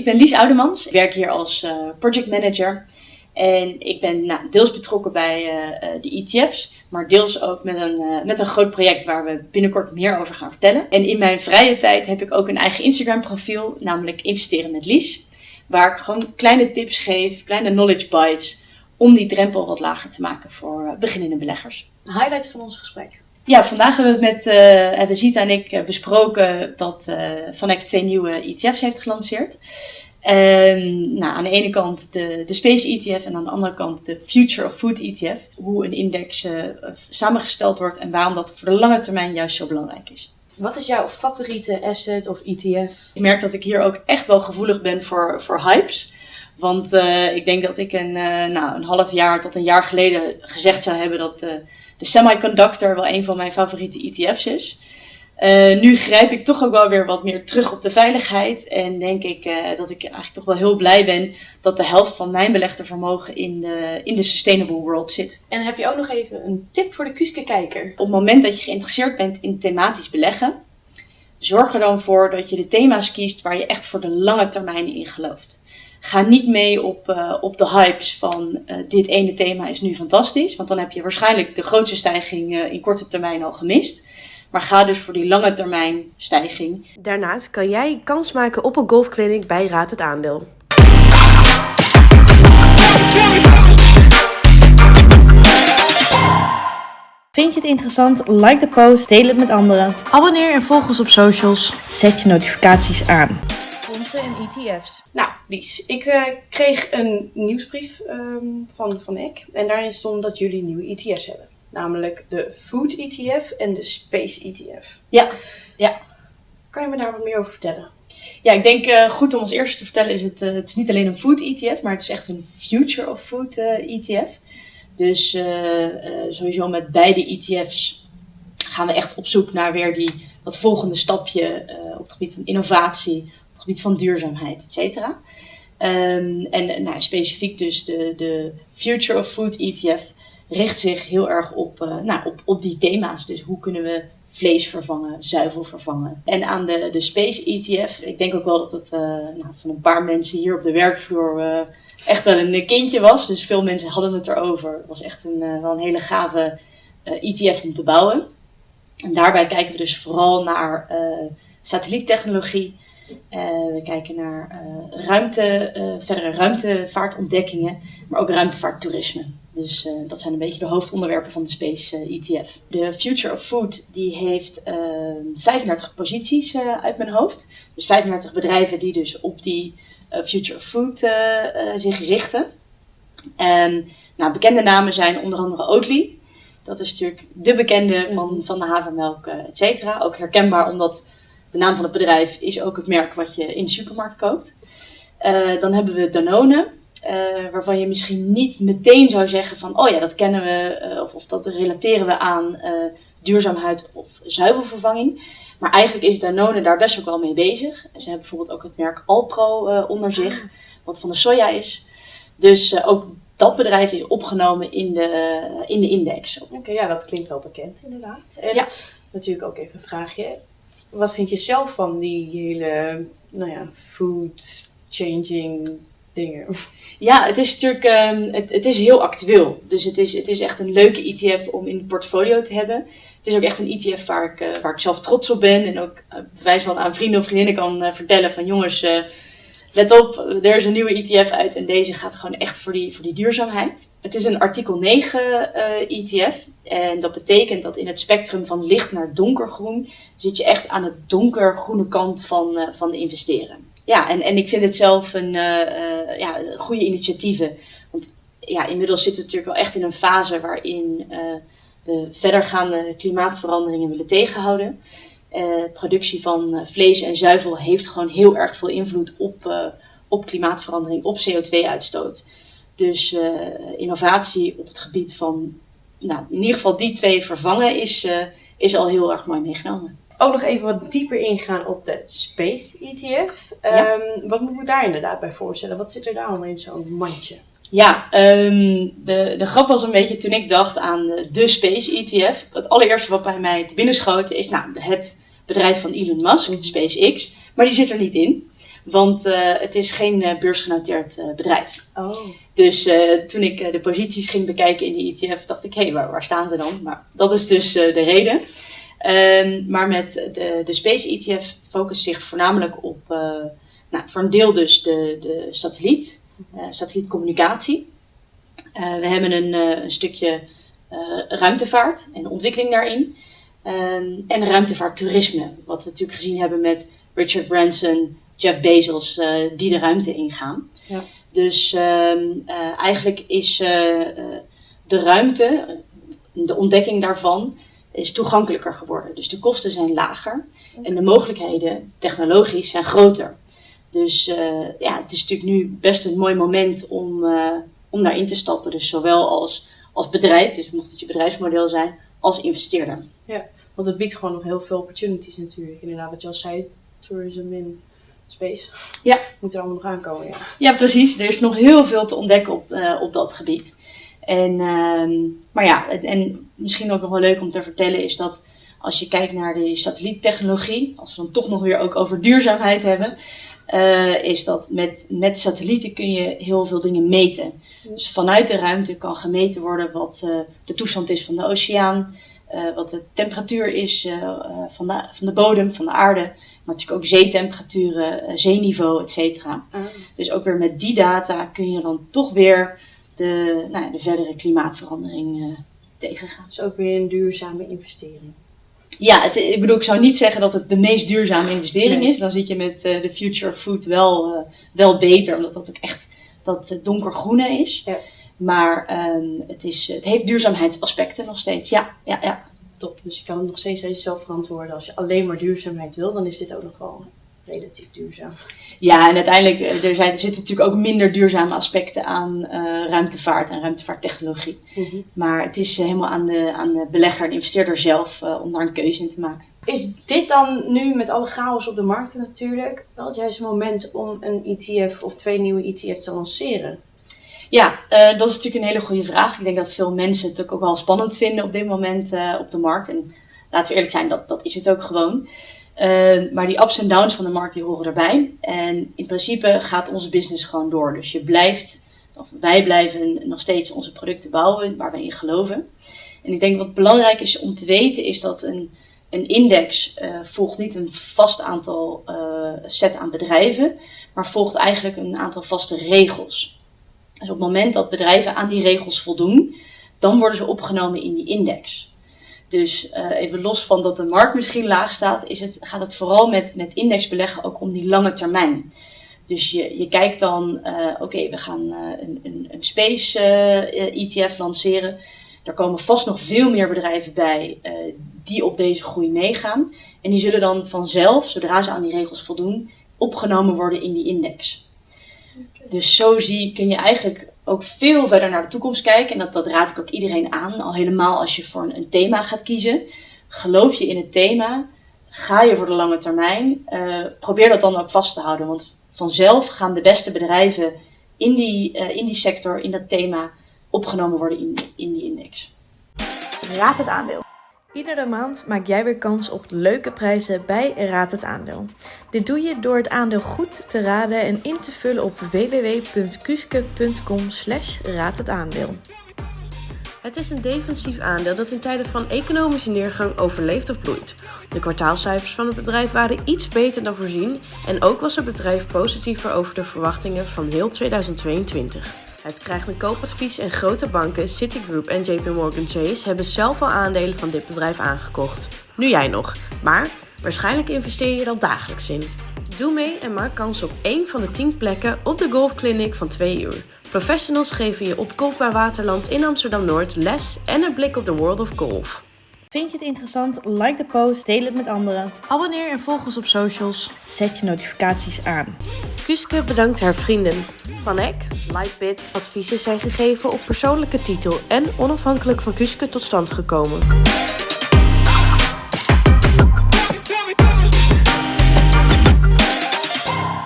ik ben Lies Oudemans. Ik werk hier als uh, project manager. En ik ben nou, deels betrokken bij uh, de ETF's, maar deels ook met een, met een groot project waar we binnenkort meer over gaan vertellen. En in mijn vrije tijd heb ik ook een eigen Instagram profiel, namelijk Investeren met Lies. Waar ik gewoon kleine tips geef, kleine knowledge bites, om die drempel wat lager te maken voor beginnende beleggers. Highlight van ons gesprek. Ja, vandaag hebben we met, uh, hebben Zita en ik besproken dat uh, Vanek twee nieuwe ETF's heeft gelanceerd. En nou, aan de ene kant de, de Space ETF en aan de andere kant de Future of Food ETF. Hoe een index uh, samengesteld wordt en waarom dat voor de lange termijn juist zo belangrijk is. Wat is jouw favoriete asset of ETF? Ik merk dat ik hier ook echt wel gevoelig ben voor, voor hypes. Want uh, ik denk dat ik een, uh, nou, een half jaar tot een jaar geleden gezegd zou hebben dat de semiconductor wel een van mijn favoriete ETF's is. Uh, nu grijp ik toch ook wel weer wat meer terug op de veiligheid. En denk ik uh, dat ik eigenlijk toch wel heel blij ben dat de helft van mijn belegde vermogen in de, in de sustainable world zit. En heb je ook nog even een tip voor de Kuske kijker? Op het moment dat je geïnteresseerd bent in thematisch beleggen, zorg er dan voor dat je de thema's kiest waar je echt voor de lange termijn in gelooft. Ga niet mee op, uh, op de hypes van dit ene thema is nu fantastisch. Want dan heb je waarschijnlijk de grootste stijging in korte termijn al gemist. Maar ga dus voor die lange termijn stijging. Daarnaast kan jij kans maken op een golfclinic bij Raad het Aandeel. Vind je het interessant? Like de post, deel het met anderen. Abonneer en volg ons op socials. Zet je notificaties aan. Fondsen en ETF's. Nou, Lies, ik uh, kreeg een nieuwsbrief um, van, van EK. En daarin stond dat jullie nieuwe ETF's hebben. Namelijk de Food ETF en de Space ETF. Ja, ja. Kan je me daar wat meer over vertellen? Ja, ik denk uh, goed om als eerste te vertellen is het, uh, het is niet alleen een food ETF, maar het is echt een future of food uh, ETF. Dus sowieso met beide ETF's gaan we echt op zoek naar weer die, dat volgende stapje op het gebied van innovatie, het gebied van duurzaamheid, et cetera. Um, en nou, specifiek dus de, de Future of Food ETF richt zich heel erg op, uh, nou, op, op die thema's. Dus hoe kunnen we vlees vervangen, zuivel vervangen. En aan de, de Space ETF, ik denk ook wel dat het uh, nou, van een paar mensen hier op de werkvloer uh, echt wel een kindje was. Dus veel mensen hadden het erover. Het was echt een, wel een hele gave ETF om te bouwen. En daarbij kijken we dus vooral naar satelliettechnologie. We kijken naar ruimte, verdere ruimtevaartontdekkingen, maar ook ruimtevaarttoerisme. Dus uh, dat zijn een beetje de hoofdonderwerpen van de Space uh, ETF. De Future of Food die heeft uh, 35 posities uit mijn hoofd. Dus 35 bedrijven die dus op die Future of Food zich richten. En nou, bekende namen zijn onder andere Oatly. Dat is natuurlijk de bekende van, van de havermelk, et cetera. Ook herkenbaar omdat de naam van het bedrijf is ook het merk wat je in de supermarkt koopt. dan hebben we Danone. Uh, waarvan je misschien niet meteen zou zeggen van, oh ja, dat kennen we, uh, of, of, dat relateren we aan duurzaamheid of zuivelvervanging. Maar eigenlijk is Danone daar best ook wel mee bezig. Ze hebben bijvoorbeeld ook het merk Alpro onder zich, wat van de soja is. Dus ook dat bedrijf is opgenomen in de, in de index. Oké, okay, ja, dat klinkt wel bekend inderdaad. En ja. natuurlijk ook even een vraagje. Wat vind je zelf van die hele, nou ja, food changing dingen. Ja, het is natuurlijk um, het, het is heel actueel. Dus het is, het is echt een leuke ETF om in het portfolio te hebben. Het is ook echt een ETF waar ik, uh, waar ik zelf trots op ben. En ook uh, bewijs van aan vrienden of vriendinnen kan uh, vertellen van jongens, let op, er is een nieuwe ETF uit en deze gaat gewoon echt voor die, voor die duurzaamheid. Het is een artikel 9 ETF en dat betekent dat in het spectrum van licht naar donkergroen zit je echt aan het donkergroene kant van, van de investeren ja, en, en ik vind het zelf een uh, ja, goede initiatieven. Want ja, inmiddels zitten we natuurlijk wel echt in een fase waarin we verdergaande klimaatveranderingen willen tegenhouden. Productie van vlees en zuivel heeft gewoon heel erg veel invloed op, op klimaatverandering, op CO2-uitstoot. Dus innovatie op het gebied van, nou, in ieder geval die twee vervangen is, is al heel erg mooi meegenomen ook nog even wat dieper ingaan op de Space ETF. Ja. Um, wat moet me daar inderdaad bij voorstellen? Wat zit er daar allemaal in zo'n mandje? Ja, um, de, de grap was een beetje toen ik dacht aan de Space ETF. Het allereerste wat bij mij te binnen schoten is nou, het bedrijf van Elon Musk, SpaceX. Maar die zit er niet in. Want het is geen beursgenoteerd bedrijf. Oh. Dus toen ik de posities ging bekijken in de ETF, dacht ik, hé, hey, waar, waar, staan ze dan? Maar dat is dus de reden. Ehm, maar met de, de Space ETF focust zich voornamelijk op, nou, voor een deel dus de, de satelliet, satellietcommunicatie. we hebben een, een stukje ruimtevaart en ontwikkeling daarin. Um, en ruimtevaarttoerisme, wat we natuurlijk gezien hebben met Richard Branson, Jeff Bezos, uh, die de ruimte ingaan. Ja. Dus um, uh, eigenlijk is uh, de ruimte, de ontdekking daarvan, is toegankelijker geworden. Dus de kosten zijn lager en de mogelijkheden technologisch zijn groter. Dus ja, het is natuurlijk nu best een mooi moment om, om daarin te stappen. Dus zowel als, als bedrijf, dus mocht het je bedrijfsmodel zijn, als investeerder. Ja, want het biedt gewoon nog heel veel opportunities natuurlijk. Inderdaad, wat je al zei, tourism in space. Ja. Moet er allemaal nog aankomen, ja. Ja, precies. Er is nog heel veel te ontdekken op, uh, op dat gebied. En, uh, maar ja, en misschien ook nog wel leuk om te vertellen is dat als je kijkt naar de satelliettechnologie, als we dan toch nog weer ook over duurzaamheid hebben, uh, is dat met, met satellieten kun je heel veel dingen meten. Dus vanuit de ruimte kan gemeten worden wat uh, de toestand is van de oceaan, uh, wat de temperatuur is van, de, van de bodem, van de aarde, maar natuurlijk ook zeetemperaturen, zeeniveau, et cetera. Ah. Dus ook weer met die data kun je dan toch weer de, nou, de verdere klimaatverandering tegengaan. Dus ook weer een duurzame investering. Ja, het, ik bedoel, ik zou niet zeggen dat het de meest duurzame investering is. Dan zit je met uh, de Future of Food wel, uh, wel beter, omdat dat ook echt dat uh, donkergroene is. Ja. Maar um, het, is, het heeft duurzaamheidsaspecten nog steeds. Ja, ja, ja. Top. Dus je kan het nog steeds zelf verantwoorden. Als je alleen maar duurzaamheid wil, dan is dit ook nog wel relatief duurzaam. Ja, en uiteindelijk eh, er, zijn, er zitten natuurlijk ook minder duurzame aspecten aan uh, ruimtevaart en ruimtevaarttechnologie. Mm -hmm. Maar het is uh, helemaal aan de, aan de belegger en investeerder zelf uh, om daar een keuze in te maken. Is dit dan nu met alle chaos op de markten natuurlijk wel het juiste moment om een ETF of twee nieuwe ETF's te lanceren? Ja, dat is natuurlijk een hele goede vraag. Ik denk dat veel mensen het ook wel spannend vinden op dit moment op de markt. En laten we eerlijk zijn, dat, dat is het ook gewoon. Uh, maar die ups en downs van de markt die horen erbij. En in principe gaat onze business gewoon door. Dus je blijft, of wij blijven nog steeds onze producten bouwen waar wij in geloven. En ik denk wat belangrijk is om te weten is dat een, een index uh, volgt niet een vast aantal uh, set aan bedrijven, maar volgt eigenlijk een aantal vaste regels. Dus op het moment dat bedrijven aan die regels voldoen, dan worden ze opgenomen in die index. Dus uh, even los van dat de markt misschien laag staat, is het, gaat het vooral met, met indexbeleggen ook om die lange termijn. Dus je, je kijkt dan, uh, oké, we gaan uh, een, een, een space ETF lanceren. Er komen vast nog veel meer bedrijven bij die op deze groei meegaan. En die zullen dan vanzelf, zodra ze aan die regels voldoen, opgenomen worden in die index. Dus zo zie, kun je eigenlijk ook veel verder naar de toekomst kijken. En dat, dat raad ik ook iedereen aan. Al helemaal als je voor een, een thema gaat kiezen. Geloof je in het thema. Ga je voor de lange termijn. Uh, probeer dat dan ook vast te houden. Want vanzelf gaan de beste bedrijven in die, uh, in die sector, in dat thema, opgenomen worden in, in die index. Raad het aandeel. Iedere maand maak jij weer kans op leuke prijzen bij Raad het Aandeel. Dit doe je door het aandeel goed te raden en in te vullen op www.kuske.com slash aandeel. Het is een defensief aandeel dat in tijden van economische neergang overleeft of bloeit. De kwartaalcijfers van het bedrijf waren iets beter dan voorzien en ook was het bedrijf positiever over de verwachtingen van heel 2022. Het krijgt een koopadvies en grote banken, Citigroup en JP Morgan Chase hebben zelf al aandelen van dit bedrijf aangekocht. Nu jij nog, maar waarschijnlijk investeer je er al dagelijks in. Doe mee en maak kans op één van de 10 plekken op de golfclinic van 2 uur. Professionals geven je op Golfbaar Waterland in Amsterdam-Noord les en een blik op de world of golf. Vind je het interessant? Like de post, deel het met anderen. Abonneer en volg ons op socials. Zet je notificaties aan. Kuske bedankt haar vrienden. Van Eck, Lightbit, adviezen zijn gegeven op persoonlijke titel en onafhankelijk van Kuske tot stand gekomen.